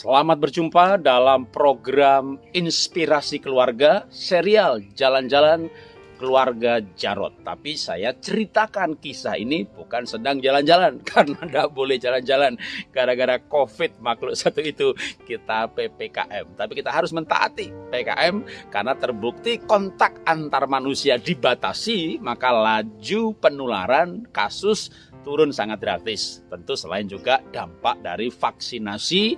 Selamat berjumpa dalam program Inspirasi Keluarga serial Jalan-Jalan Keluarga Jarot. Tapi saya ceritakan kisah ini bukan sedang jalan-jalan karena tidak boleh jalan-jalan gara-gara COVID makhluk satu itu kita PPKM. Tapi kita harus mentaati PKM karena terbukti kontak antar manusia dibatasi maka laju penularan kasus turun sangat drastis. Tentu selain juga dampak dari vaksinasi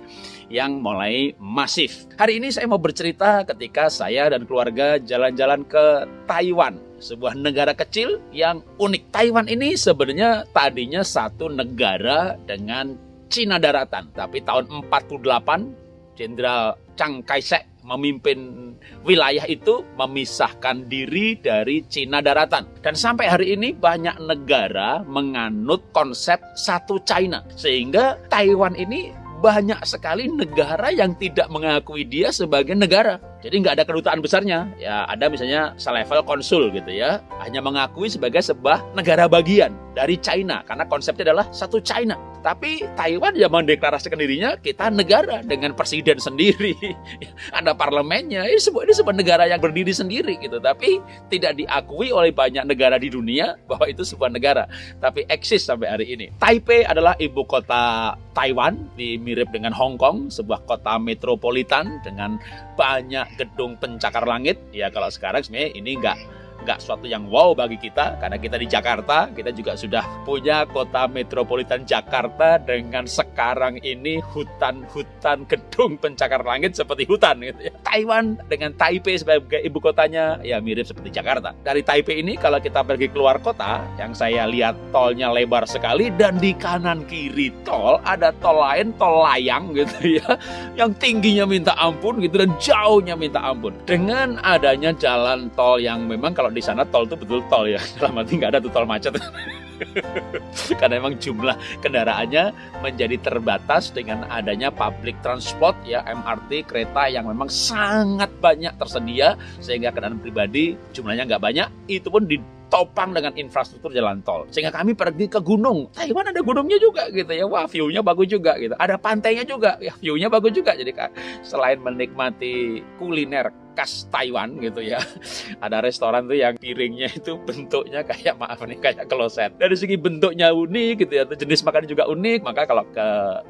yang mulai masif. Hari ini saya mau bercerita ketika saya dan keluarga jalan-jalan ke Taiwan, sebuah negara kecil yang unik. Taiwan ini sebenarnya tadinya satu negara dengan Cina daratan, tapi tahun 48 Jenderal Chiang Kai-shek memimpin wilayah itu memisahkan diri dari Cina daratan. Dan sampai hari ini banyak negara menganut konsep satu China. Sehingga Taiwan ini banyak sekali negara yang tidak mengakui dia sebagai negara. Jadi nggak ada kedutaan besarnya. Ya ada misalnya selevel konsul gitu ya. Hanya mengakui sebagai sebuah negara bagian dari China. Karena konsepnya adalah satu China. Tapi Taiwan ya mendeklarasikan dirinya kita negara dengan presiden sendiri. Ada parlemennya. Ini sebuah, ini sebuah negara yang berdiri sendiri gitu. Tapi tidak diakui oleh banyak negara di dunia bahwa itu sebuah negara. Tapi eksis sampai hari ini. Taipei adalah ibu kota Taiwan. Mirip dengan Hong Kong. Sebuah kota metropolitan dengan banyak gedung pencakar langit. Ya kalau sekarang sebenarnya ini enggak nggak suatu yang wow bagi kita karena kita di Jakarta kita juga sudah punya kota metropolitan Jakarta dengan sekarang ini hutan-hutan gedung pencakar langit seperti hutan gitu ya. Taiwan dengan Taipei sebagai ibu kotanya ya mirip seperti Jakarta. Dari Taipei ini kalau kita pergi keluar kota yang saya lihat tolnya lebar sekali dan di kanan kiri tol ada tol lain tol layang gitu ya yang tingginya minta ampun gitu dan jauhnya minta ampun. Dengan adanya jalan tol yang memang kalau di sana tol itu betul tol ya. Dalam arti nggak ada tuh tol macet. Karena memang jumlah kendaraannya menjadi terbatas dengan adanya public transport ya MRT kereta yang memang sangat banyak tersedia sehingga kendaraan pribadi jumlahnya nggak banyak. Itu pun ditopang dengan infrastruktur jalan tol. Sehingga kami pergi ke gunung. Taiwan ada gunungnya juga gitu ya. Wah viewnya bagus juga gitu. Ada pantainya juga. Ya viewnya bagus juga. Jadi selain menikmati kuliner khas Taiwan gitu ya. Ada restoran tuh yang piringnya itu bentuknya kayak maaf nih kayak kloset. Dari segi bentuknya unik gitu ya, jenis makanan juga unik. Maka kalau ke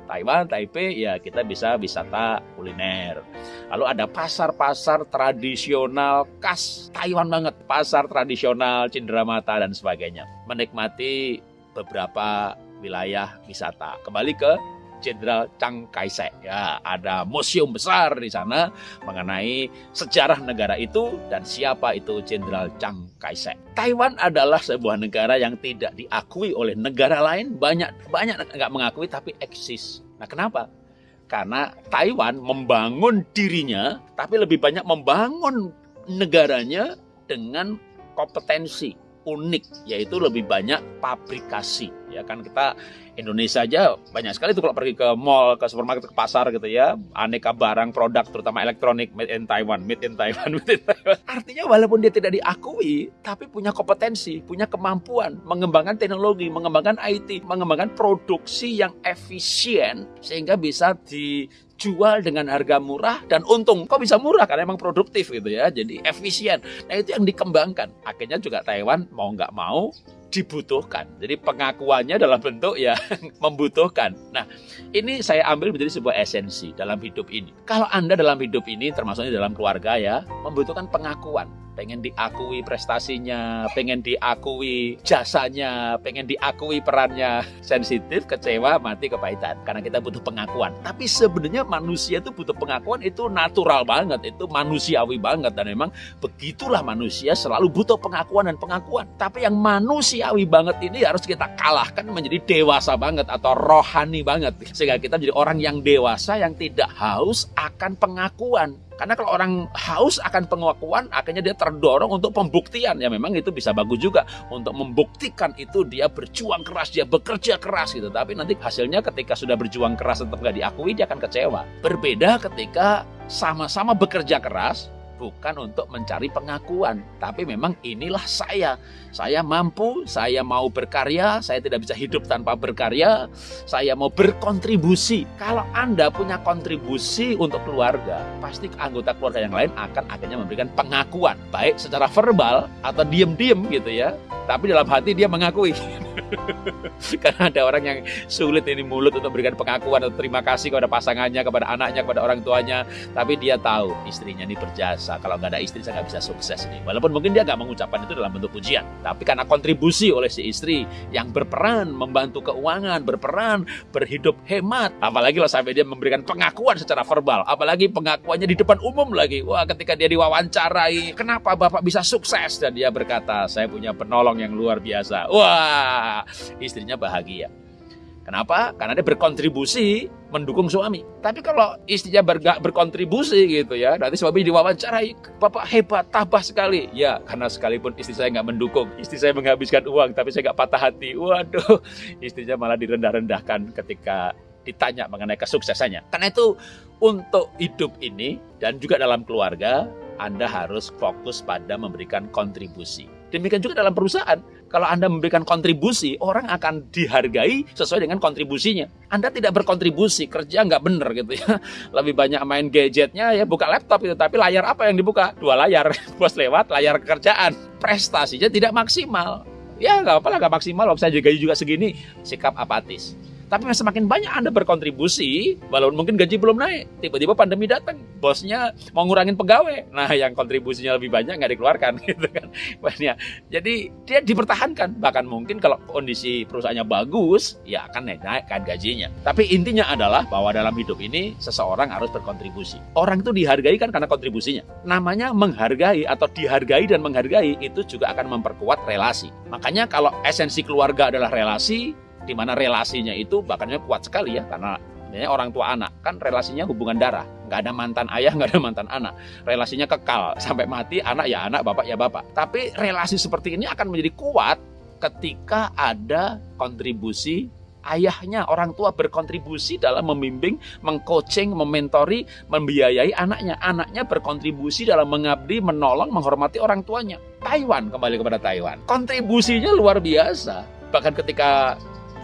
Taiwan, Taipei ya kita bisa wisata kuliner. Lalu ada pasar-pasar tradisional khas Taiwan banget, pasar tradisional Cindramata dan sebagainya. Menikmati beberapa wilayah wisata. Kembali ke Jenderal Chiang Kai-shek. Ya, ada museum besar di sana mengenai sejarah negara itu dan siapa itu Jenderal Chiang Kai-shek. Taiwan adalah sebuah negara yang tidak diakui oleh negara lain, banyak banyak nggak mengakui tapi eksis. Nah, kenapa? Karena Taiwan membangun dirinya, tapi lebih banyak membangun negaranya dengan kompetensi unik, yaitu lebih banyak pabrikasi. Ya kan kita Indonesia aja banyak sekali tuh kalau pergi ke mall, ke supermarket, ke pasar gitu ya, aneka barang produk terutama elektronik made in Taiwan, made in Taiwan, made in Taiwan. Artinya walaupun dia tidak diakui, tapi punya kompetensi, punya kemampuan mengembangkan teknologi, mengembangkan IT, mengembangkan produksi yang efisien sehingga bisa di jual dengan harga murah dan untung. Kok bisa murah? Karena emang produktif gitu ya. Jadi efisien. Nah itu yang dikembangkan. Akhirnya juga Taiwan mau nggak mau dibutuhkan. Jadi pengakuannya dalam bentuk ya membutuhkan. Nah, ini saya ambil menjadi sebuah esensi dalam hidup ini. Kalau Anda dalam hidup ini termasuknya dalam keluarga ya, membutuhkan pengakuan pengen diakui prestasinya, pengen diakui jasanya, pengen diakui perannya, sensitif, kecewa, mati kepahitan. Karena kita butuh pengakuan. Tapi sebenarnya manusia itu butuh pengakuan itu natural banget, itu manusiawi banget dan memang begitulah manusia selalu butuh pengakuan dan pengakuan. Tapi yang manusiawi banget ini harus kita kalahkan menjadi dewasa banget atau rohani banget sehingga kita menjadi orang yang dewasa yang tidak haus akan pengakuan karena kalau orang haus akan pengakuan, akhirnya dia terdorong untuk pembuktian. Ya memang itu bisa bagus juga untuk membuktikan itu dia berjuang keras, dia bekerja keras gitu. Tapi nanti hasilnya ketika sudah berjuang keras tetap nggak diakui, dia akan kecewa. Berbeda ketika sama-sama bekerja keras, bukan untuk mencari pengakuan, tapi memang inilah saya. Saya mampu, saya mau berkarya, saya tidak bisa hidup tanpa berkarya, saya mau berkontribusi. Kalau Anda punya kontribusi untuk keluarga, pasti anggota keluarga yang lain akan akhirnya memberikan pengakuan, baik secara verbal atau diem-diem gitu ya. Tapi dalam hati dia mengakui. Karena ada orang yang sulit ini mulut untuk memberikan pengakuan atau terima kasih kepada pasangannya, kepada anaknya, kepada orang tuanya. Tapi dia tahu istrinya ini berjasa. Kalau nggak ada istri saya nggak bisa sukses nih. Walaupun mungkin dia nggak mengucapkan itu dalam bentuk pujian. Tapi karena kontribusi oleh si istri yang berperan membantu keuangan, berperan berhidup hemat. Apalagi kalau sampai dia memberikan pengakuan secara verbal. Apalagi pengakuannya di depan umum lagi. Wah ketika dia diwawancarai, kenapa Bapak bisa sukses? Dan dia berkata, saya punya penolong yang luar biasa. Wah istrinya bahagia. Kenapa? Karena dia berkontribusi mendukung suami. Tapi kalau istrinya ber berkontribusi gitu ya, nanti suami diwawancarai, bapak hebat, tabah sekali. Ya, karena sekalipun istri saya nggak mendukung, istri saya menghabiskan uang, tapi saya nggak patah hati. Waduh, istrinya malah direndah-rendahkan ketika ditanya mengenai kesuksesannya. Karena itu untuk hidup ini dan juga dalam keluarga, Anda harus fokus pada memberikan kontribusi. Demikian juga dalam perusahaan. Kalau Anda memberikan kontribusi, orang akan dihargai sesuai dengan kontribusinya. Anda tidak berkontribusi, kerja nggak bener gitu ya. Lebih banyak main gadgetnya ya, buka laptop itu. Tapi layar apa yang dibuka? Dua layar. Bos lewat, layar kerjaan. Prestasinya tidak maksimal. Ya nggak apa-apa nggak maksimal. Saya gaji juga segini, sikap apatis. Tapi semakin banyak Anda berkontribusi, walaupun mungkin gaji belum naik, tiba-tiba pandemi datang, bosnya mau ngurangin pegawai. Nah, yang kontribusinya lebih banyak nggak dikeluarkan gitu kan. Banyak. Jadi dia dipertahankan. Bahkan mungkin kalau kondisi perusahaannya bagus, ya akan naikkan gajinya. Tapi intinya adalah bahwa dalam hidup ini seseorang harus berkontribusi. Orang itu dihargai kan karena kontribusinya. Namanya menghargai atau dihargai dan menghargai itu juga akan memperkuat relasi. Makanya kalau esensi keluarga adalah relasi, di mana relasinya itu bahkannya kuat sekali ya karena ini orang tua anak kan relasinya hubungan darah nggak ada mantan ayah nggak ada mantan anak relasinya kekal sampai mati anak ya anak bapak ya bapak tapi relasi seperti ini akan menjadi kuat ketika ada kontribusi ayahnya orang tua berkontribusi dalam membimbing, mengcoaching, mementori, membiayai anaknya. Anaknya berkontribusi dalam mengabdi, menolong, menghormati orang tuanya. Taiwan kembali kepada Taiwan. Kontribusinya luar biasa. Bahkan ketika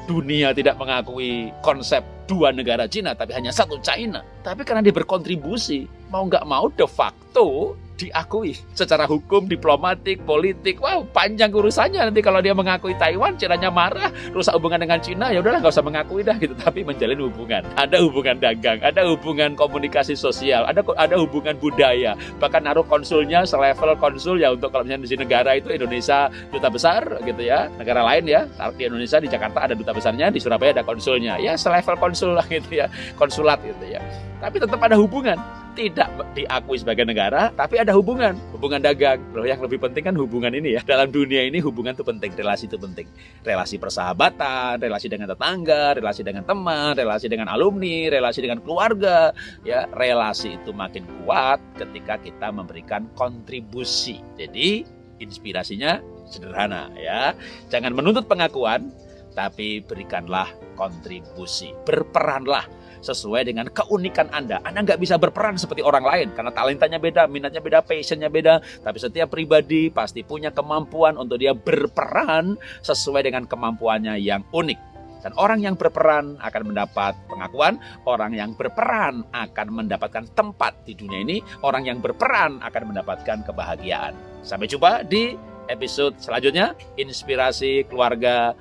dunia tidak mengakui konsep dua negara Cina, tapi hanya satu China. Tapi karena dia berkontribusi, mau nggak mau de facto diakui secara hukum, diplomatik, politik. Wow, panjang urusannya nanti kalau dia mengakui Taiwan, Cina marah, rusak hubungan dengan Cina, ya udahlah nggak usah mengakui dah gitu. Tapi menjalin hubungan, ada hubungan dagang, ada hubungan komunikasi sosial, ada ada hubungan budaya. Bahkan naruh konsulnya selevel konsul ya untuk kalau misalnya di negara itu Indonesia duta besar gitu ya, negara lain ya di Indonesia di Jakarta ada duta besarnya, di Surabaya ada konsulnya, ya selevel konsul lah gitu ya, konsulat gitu ya. Tapi tetap ada hubungan tidak diakui sebagai negara, tapi ada hubungan, hubungan dagang. Loh, yang lebih penting kan hubungan ini ya. Dalam dunia ini hubungan itu penting, relasi itu penting. Relasi persahabatan, relasi dengan tetangga, relasi dengan teman, relasi dengan alumni, relasi dengan keluarga, ya, relasi itu makin kuat ketika kita memberikan kontribusi. Jadi, inspirasinya sederhana ya. Jangan menuntut pengakuan, tapi berikanlah kontribusi. Berperanlah sesuai dengan keunikan Anda. Anda nggak bisa berperan seperti orang lain karena talentanya beda, minatnya beda, passionnya beda. Tapi setiap pribadi pasti punya kemampuan untuk dia berperan sesuai dengan kemampuannya yang unik. Dan orang yang berperan akan mendapat pengakuan, orang yang berperan akan mendapatkan tempat di dunia ini, orang yang berperan akan mendapatkan kebahagiaan. Sampai jumpa di episode selanjutnya, Inspirasi Keluarga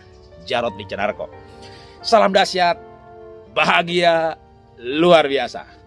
Jarod Wicenarko. Salam dahsyat, bahagia luar biasa.